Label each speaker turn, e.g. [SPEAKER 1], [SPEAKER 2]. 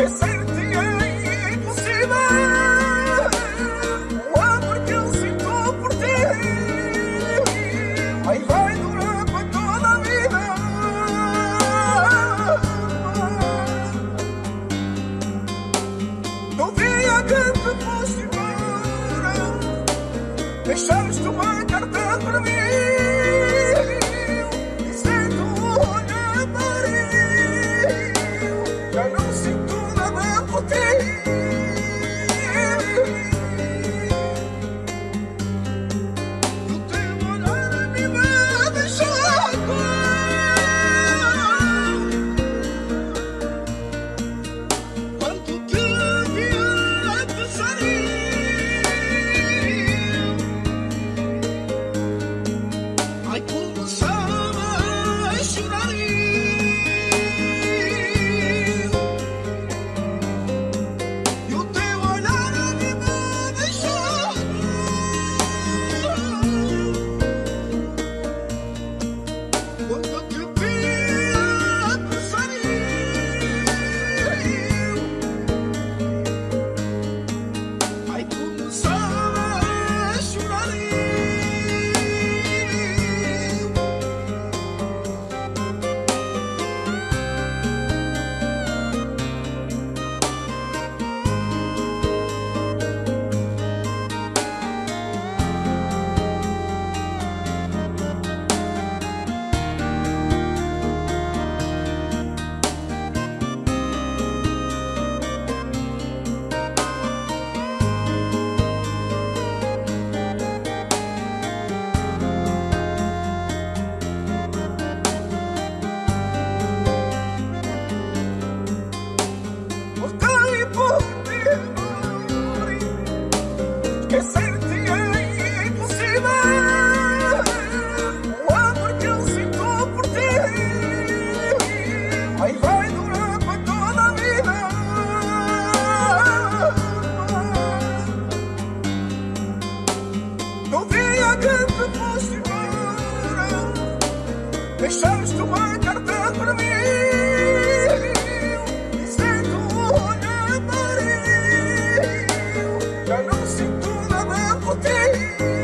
[SPEAKER 1] Esquecer-te é impossível O amor que eu sinto por ti Vai, vai durar para toda a vida No dia que te foste embora Deixaste uma carta para mim. côté.